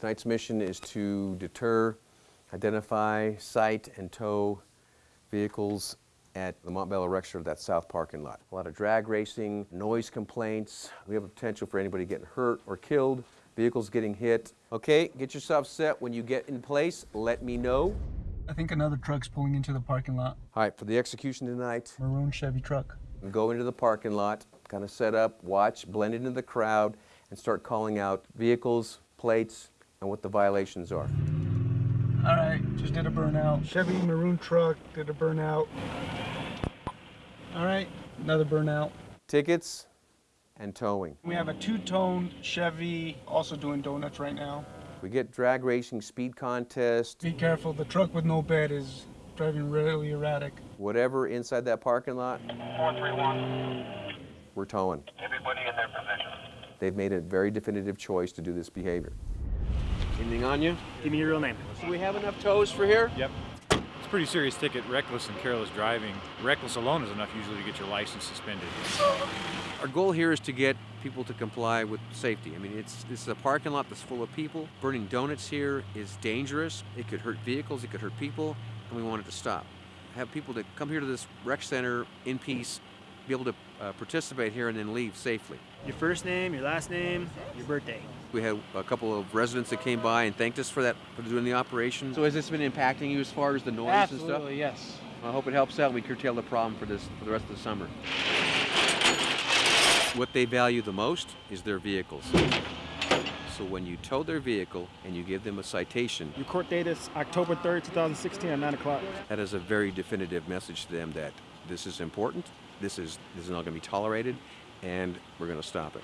Tonight's mission is to deter, identify, cite, and tow vehicles at the Montbello Center, that south parking lot. A lot of drag racing, noise complaints. We have a potential for anybody getting hurt or killed, vehicles getting hit. Okay, get yourself set. When you get in place, let me know. I think another truck's pulling into the parking lot. All right, for the execution tonight, Maroon Chevy truck. go into the parking lot, kind of set up, watch, blend into the crowd, and start calling out vehicles, plates, and what the violations are. All right, just did a burnout. Chevy maroon truck did a burnout. All right, another burnout. Tickets and towing. We have a two-toned Chevy also doing donuts right now. We get drag racing, speed contest, Be careful, the truck with no bed is driving really erratic. whatever inside that parking lot, 431, we're towing. everybody in their position. They've made a very definitive choice to do this behavior. Anything on you? Give me your real name. Do we have enough tows for here? Yep. It's a pretty serious ticket, reckless and careless driving. Reckless alone is enough usually to get your license suspended. Our goal here is to get people to comply with safety. I mean, it's this is a parking lot that's full of people. Burning donuts here is dangerous. It could hurt vehicles, it could hurt people, and we want it to stop. Have people to come here to this rec center in peace, be able to uh, participate here, and then leave safely. Your first name, your last name, your birthday. We had a couple of residents that came by and thanked us for that for doing the operation. So has this been impacting you as far as the noise and stuff? yes. I hope it helps out. and We curtail the problem for this for the rest of the summer. What they value the most is their vehicles. So when you tow their vehicle and you give them a citation, Your court date is October 3rd, 2016 at 9 o'clock. that is a very definitive message to them that this is important, this is this is not going to be tolerated, and we're going to stop it.